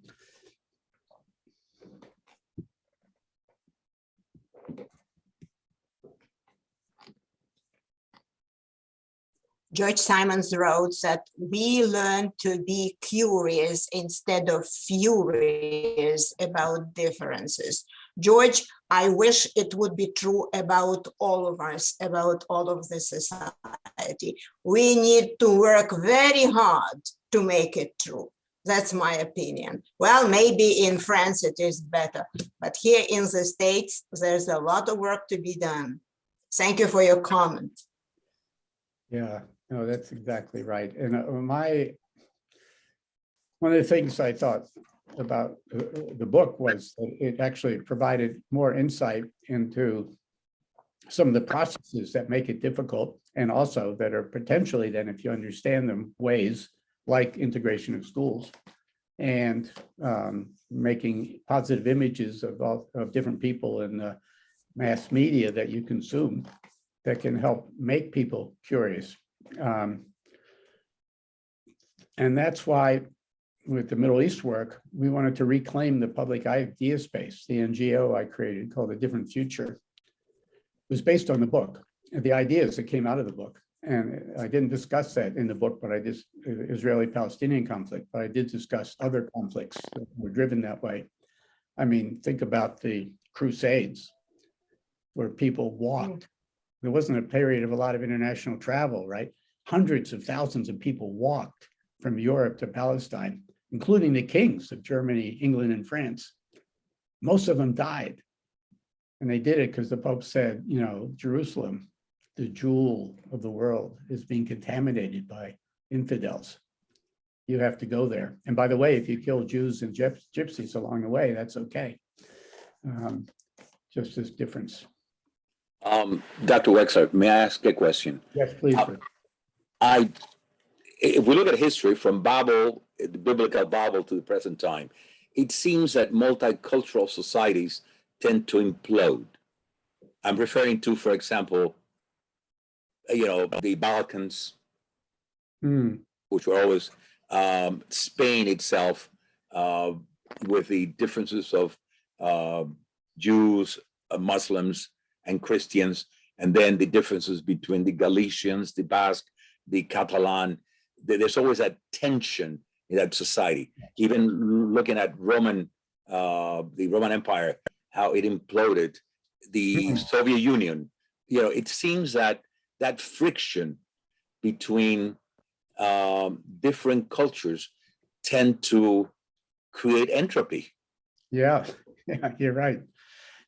George Simons wrote that we learn to be curious instead of furious about differences. George, I wish it would be true about all of us, about all of the society. We need to work very hard to make it true. That's my opinion. Well, maybe in France it is better, but here in the States, there's a lot of work to be done. Thank you for your comment.
Yeah, no, that's exactly right. And uh, my, one of the things I thought about uh, the book was that it actually provided more insight into some of the processes that make it difficult and also that are potentially then, if you understand them, ways like integration of schools and um, making positive images of all of different people in the mass media that you consume that can help make people curious. Um, and that's why with the Middle East work, we wanted to reclaim the public idea space. The NGO I created called A Different Future was based on the book the ideas that came out of the book. And I didn't discuss that in the book, but I just Israeli-Palestinian conflict, but I did discuss other conflicts that were driven that way. I mean, think about the Crusades where people walked. Mm. There wasn't a period of a lot of international travel, right? Hundreds of thousands of people walked from Europe to Palestine, including the kings of Germany, England, and France. Most of them died. And they did it because the Pope said, you know, Jerusalem, the jewel of the world, is being contaminated by infidels. You have to go there. And by the way, if you kill Jews and gypsies along the way, that's okay. Um, just this difference.
Um, Dr. Wexler, may I ask a question?
Yes, please.
Uh, I, if we look at history from Babel, the biblical Bible to the present time, it seems that multicultural societies tend to implode. I'm referring to, for example, you know, the Balkans,
Hmm,
which were always um, Spain itself, uh, with the differences of uh, Jews, uh, Muslims, and Christians, and then the differences between the Galicians, the Basque, the Catalan. There's always that tension that society. Even looking at Roman, uh, the Roman Empire, how it imploded, the. Soviet Union. You know, it seems that that friction between um, different cultures tend to create entropy.
Yeah, [LAUGHS] yeah, you're right.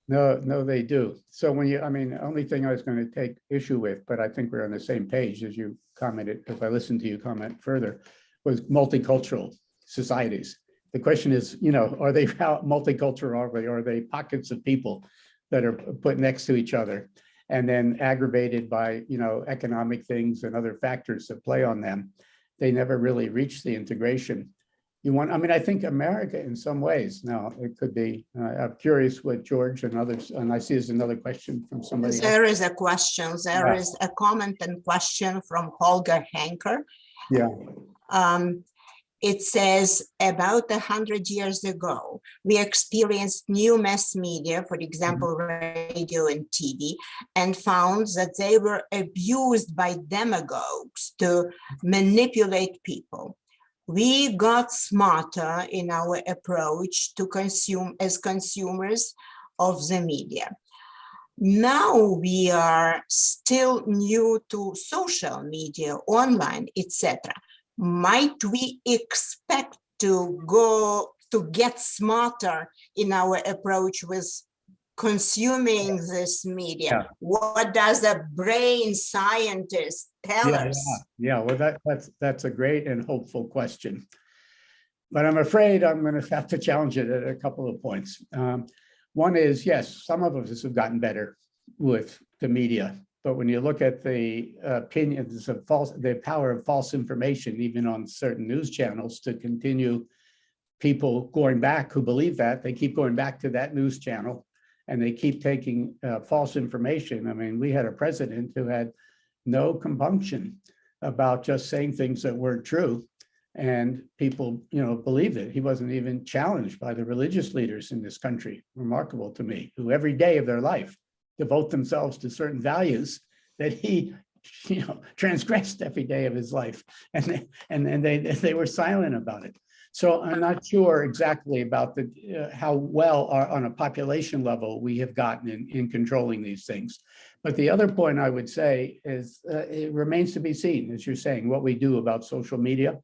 No, no, they do. So when you, I mean, the only thing I was going to take issue with, but I think we're on the same page as you commented, if I listened to you comment further, was multicultural societies. The question is, you know, are they [LAUGHS] how multicultural are they? Are they pockets of people that are put next to each other? and then aggravated by, you know, economic things and other factors that play on them. They never really reach the integration. You want, I mean, I think America in some ways, now it could be, uh, I'm curious what George and others, and I see there's another question from somebody. else.
There is a question, there
Yeah.
is a comment and question from Holger Henker.
Yeah.
Um, it says about a hundred years ago, we experienced new mass media, for example, radio and TV, and found that they were abused by demagogues to manipulate people. We got smarter in our approach to consume as consumers of the media. Now we are still new to social media, online, etc. Might we expect to go to get smarter in our approach with consuming this media?
Yeah.
What does a brain scientist tell
Yeah,
us?
yeah, yeah, well, that, that's, that's a great and hopeful question. But I'm afraid I'm going to have to challenge it at a couple of points. Um, One is, yes, some of us have gotten better with the media. But when you look at the opinions of false, the power of false information, even on certain news channels to continue people going back who believe that, they keep going back to that news channel and they keep taking uh, false information. I mean, we had a president who had no compunction about just saying things that weren't true. And people, you know, believed it. He wasn't even challenged by the religious leaders in this country. Remarkable to me, who every day of their life devote themselves to certain values that he, [LAUGHS] you know, transgressed every day of his life. And, they- and, and they, they were silent about it. So I'm not sure exactly about the, uh, how well our- on a population level we have gotten in, in controlling these things. But the other point I would say is uh, it remains to be seen, as you're saying, what we do about social media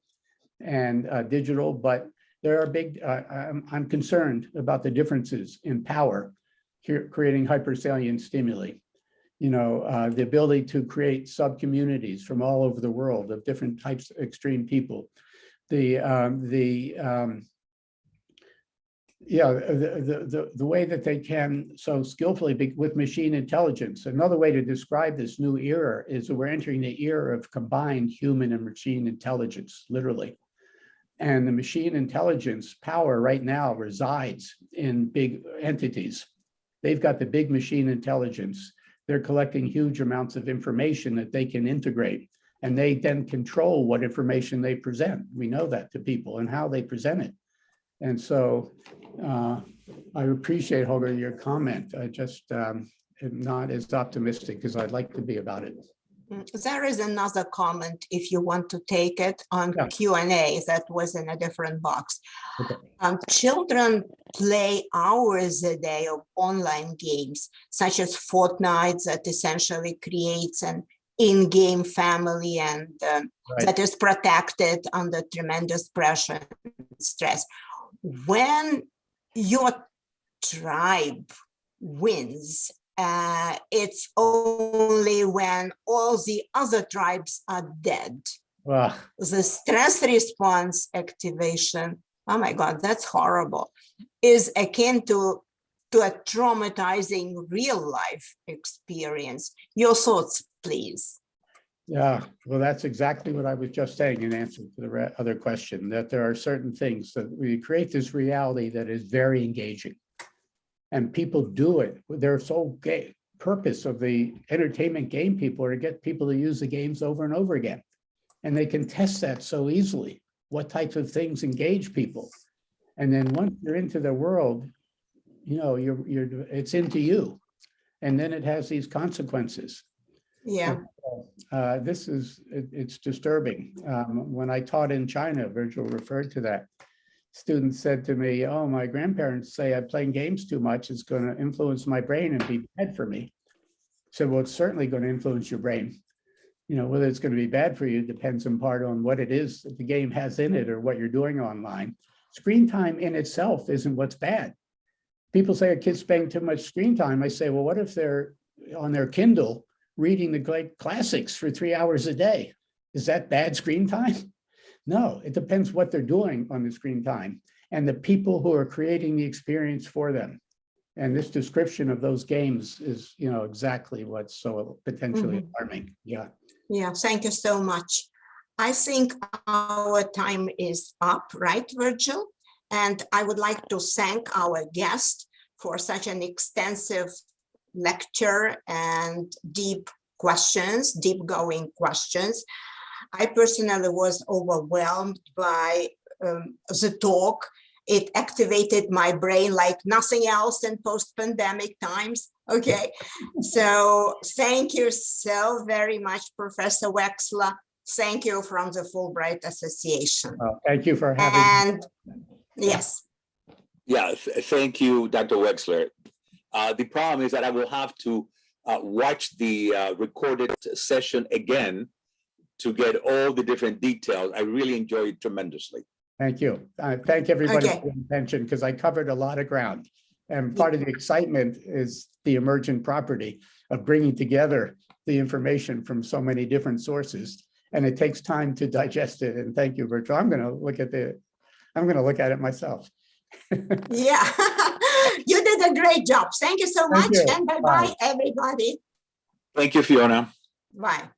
and uh, digital, but there are big, uh, I'm, I'm concerned about the differences in power creating hypersalient stimuli. You know, uh, the ability to create sub-communities from all over the world of different types of extreme people. The, um, the, um, yeah, the, the, the, the way that they can so skillfully be with machine intelligence. Another way to describe this new era is that we're entering the era of combined human and machine intelligence, literally. And the machine intelligence power right now resides in big entities. They've got the big machine intelligence. They're collecting huge amounts of information that they can integrate. And they then control what information they present. We know that to people and how they present it. And so uh, I appreciate, Holger, your comment. I just um, am not as optimistic as I'd like to be about it.
Mm, There is another comment if you want to take it on
Yeah.
Q and A that was in a different box.
Okay.
Um, children play hours a day of online games such as Fortnite that essentially creates an in-game family and um,
Right.
that is protected under tremendous pressure and stress. When your tribe wins, uh, it's only when all the other tribes are dead. The stress response activation, oh my God, that's horrible, is akin to, to a traumatizing real life experience. Your thoughts, please.
Yeah, well, that's exactly what I was just saying in answer to the other question, that there are certain things that we create this reality that is very engaging. And people do it. Their sole purpose of the entertainment game people are to get people to use the games over and over again. And they can test that so easily. What types of things engage people? And then once you're into the world, you know, you're, you're, it's into you. And then it has these consequences
Yeah,
uh, this is, it- it's disturbing. Um, When I taught in China, Virgil referred to that. Students said to me, oh, my grandparents say I'm playing games too much. It's going to influence my brain and be bad for me. I said, well, it's certainly going to influence your brain. You know, whether it's going to be bad for you depends in part on what it is that the game has in it or what you're doing online. Screen time in itself isn't what's bad. People say a kid's spending too much screen time. I say, well, what if they're on their Kindle reading the great classics for three hours a day. Is that bad screen time? No, it depends what they're doing on the screen time and the people who are creating the experience for them. And this description of those games is, you know, exactly what's so potentially
Mhm.
alarming. Yeah.
Yeah, thank you so much. I think our time is up, right, Virgil? And I would like to thank our guest for such an extensive lecture and deep questions, deep going questions. I personally was overwhelmed by um, the talk. It activated my brain like nothing else in post-pandemic times. Okay, so thank you so very much, Professor Wexler. Thank you from the Fulbright Association.
Uh, Thank you for having.
And yes,
Yeah, th- thank you, Dr. Wexler. Uh, the problem is that I will have to uh, watch the uh, recorded session again to get all the different details. I really enjoyed it tremendously.
Thank you. Uh, Thank everybody
Okay.
for the attention because I covered a lot of ground. And part of the excitement is the emergent property of bringing together the information from so many different sources. And it takes time to digest it. And thank you, Virgil. I'm going to look at the, I'm going to look at it myself. [LAUGHS]
yeah, [LAUGHS] you did a great job. Thank you so
Thank
much
you.
and bye-bye, everybody.
Thank you, Fiona.
Bye.